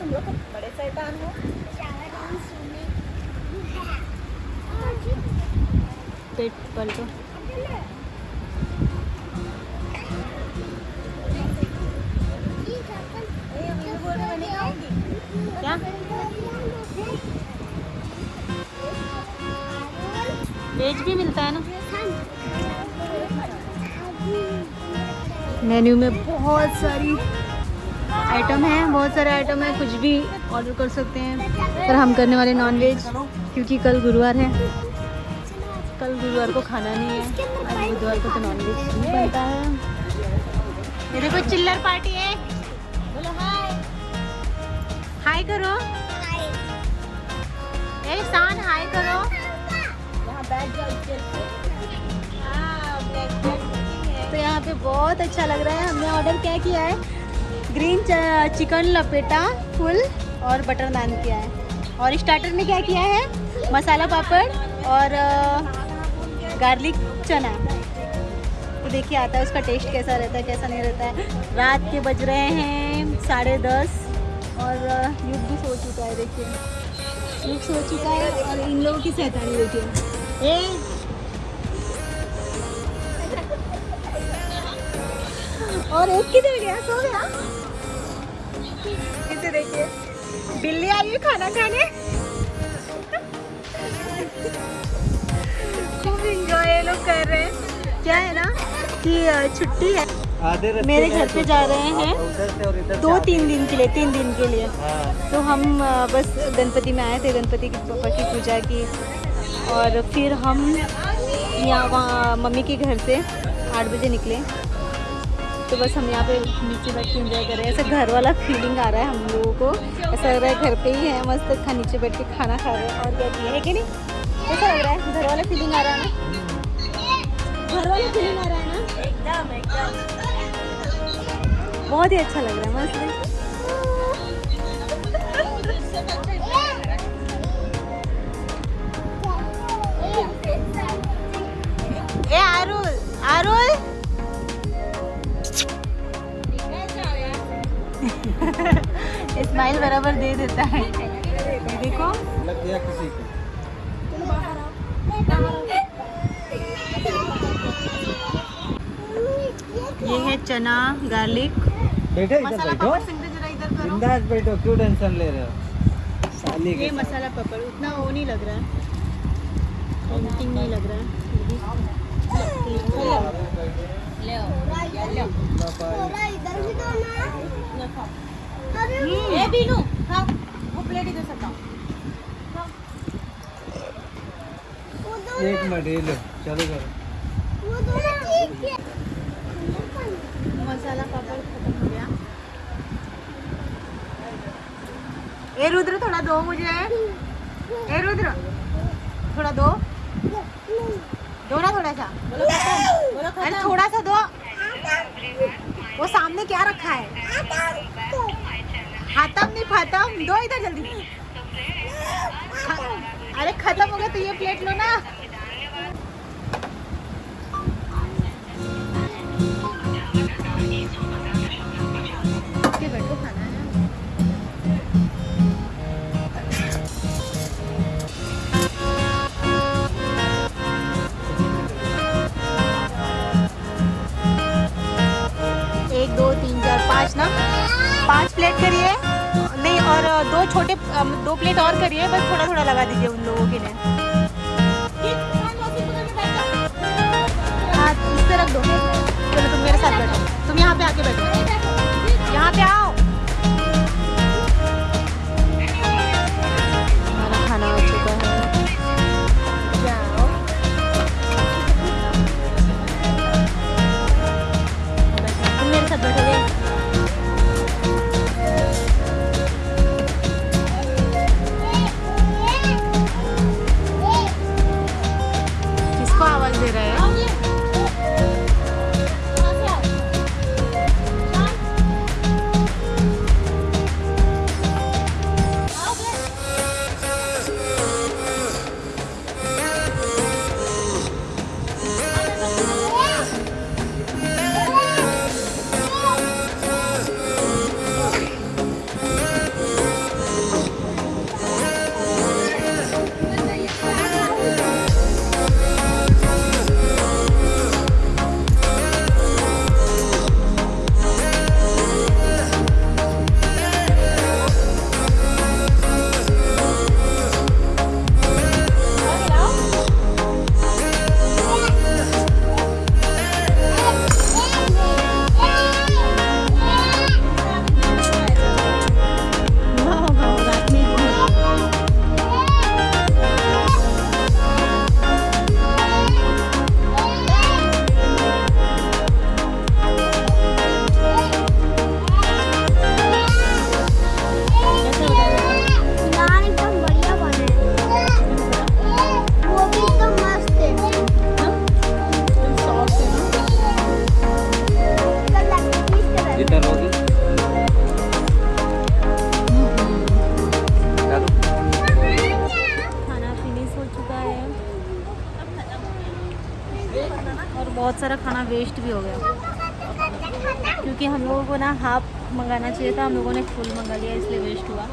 तुम लोग बड़े शैतान हो। पेट पलटो। क्या? वेज भी मिलता है ना। मेन्यू में बहुत सारी आइटम है, बहुत सारे आइटम है, कुछ भी ऑर्डर कर सकते हैं। पर हम करने वाले नॉन वेज क्योंकि कल गुरुवार है। कल गुरुवार को खाना नहीं है, आज बुधवार को तो नॉन वेज नहीं बनता है। ये देखो चिल्लर पार्टी है। बोलो हाय हाय करो। ए, शान हाय करो। यहाँ बैठ जाओ हाँ तो यहाँ पे बहुत अच्छा लग रहा है। हमने ऑर्डर क्या किया है? ग्रीन चिकन लपेटा, फुल और बटर नान किया है। और स्टार्टर में क्या किया है? मसाला पापड़ और गार्लिक चना। तो देखिए आता है, उसका टेस्ट कैसा रहता है, कैसा नहीं रहता है। रात के बज रहे हैं साढ़े दस और युग भी सो चुका है, देखिए। युग सो चुका है और इन लोगों की सैतानी देखिए ए! और एक किधर गया? सो गया? देखिए। बिल्ली आई है खाना खाने? खूब इंजॉय लोग कर रहे हैं। क्या है ना कि छुट्टी है। मेरे घर पे जा रहे हैं दो तीन दिन के लिए तीन दिन के लिए। हाँ। तो हम बस गणपति में आए थे गणपति की पापा की पूजा की। और फिर हम यहाँ वहाँ मम्मी के घर से आठ बजे निकले। तो बस हम यहाँ पे नीचे बैठ के इंजॉय कर रहे हैं। ऐसा घर वाला फीलिंग आ रहा है हम लोगों को। ऐसा लग रहा है घर पे ही है मस्त खा नीचे बैठ के खाना खा रहे हैं। और क्या है कि नहीं? कैसा लग रहा है घर वाला फीलिंग आ रहा है ना? घर वाला फीलिंग आ रहा है ना? एकदम एकदम। बहुत ही अच्छा लग रहा है मस्त। स्माइल बराबर दे देता है। ये देखो। लग गया किसी को ये है चना गार्लिक बैठो इधर मसाला बैठो। बिंदास बैठो क्यों टेंशन ले रहे हो? साली ये मसाला पापड़ उतना वो नहीं लग रहा है। नहीं लग रहा है। ले आओ। ले खाओ वो प्लेट इधर से खाओ एक मिनट ये लो चलो करो। मसाला पापड़ खत्म हो गया। ए रुद्र थोड़ा दो मुझे। ए रुद्र थोड़ा दो। दो ना थोड़ा सा। बोलो खत्म बोलो अरे खत्म। थोड़ा सा दो। वो सामने क्या रखा है? खत्म नहीं खत्म। दो इधर जल्दी। अरे खत्म हो गया तो ये प्लेट लो ना। एक दो तीन चार पाँच ना। पाँच प्लेट करिए। नहीं, और, दो छोटे दो प्लेट और करिए, बस थोड़ा थोड़ा लगा दीजिए उन लोगों के लिए। 제가요? वेस्ट भी हो गया। क्योंकि हम लोगों को ना हाफ़ मंगाना चाहिए था, हम लोगों ने फुल मंगा लिया, इसलिए वेस्ट हुआ।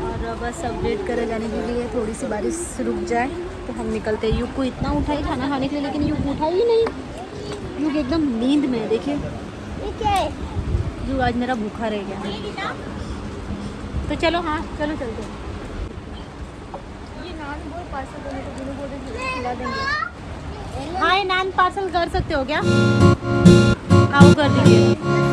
और बस अब वेट करे जाने के लिए थोड़ी सी बारिश रुक जाए तो हम निकलते हैं। युग को इतना उठाई खाना खाने के लिए, लेकिन युग उठा ही नहीं। युग एकदम नींद में है, देखिए। युग आज मेरा भूखा रह गया। तो चलो हाँ चलो चलते ये नान रहे खिला देंगे। हाँ ये नान पार्सल कर सकते हो क्या? वो कर दीजिए।